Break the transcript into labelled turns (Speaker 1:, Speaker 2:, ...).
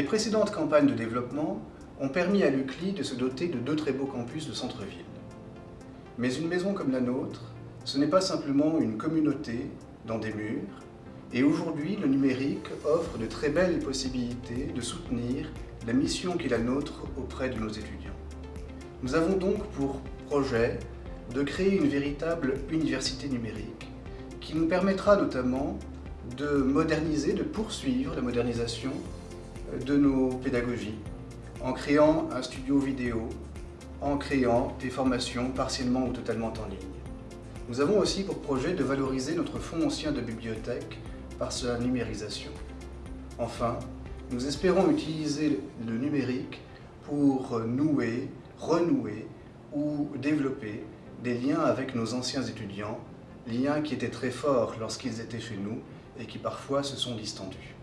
Speaker 1: précédentes campagnes de développement ont permis à l'UCLI de se doter de deux très beaux campus de centre-ville. Mais une maison comme la nôtre, ce n'est pas simplement une communauté dans des murs, et aujourd'hui le numérique offre de très belles possibilités de soutenir la mission qui est la nôtre auprès de nos étudiants. Nous avons donc pour projet de créer une véritable université numérique qui nous permettra notamment de moderniser, de poursuivre la modernisation de nos pédagogies en créant un studio vidéo, en créant des formations partiellement ou totalement en ligne. Nous avons aussi pour projet de valoriser notre fonds ancien de bibliothèque par sa numérisation. Enfin, nous espérons utiliser le numérique pour nouer, renouer ou développer des liens avec nos anciens étudiants, liens qui étaient très forts lorsqu'ils étaient chez nous et qui parfois se sont distendus.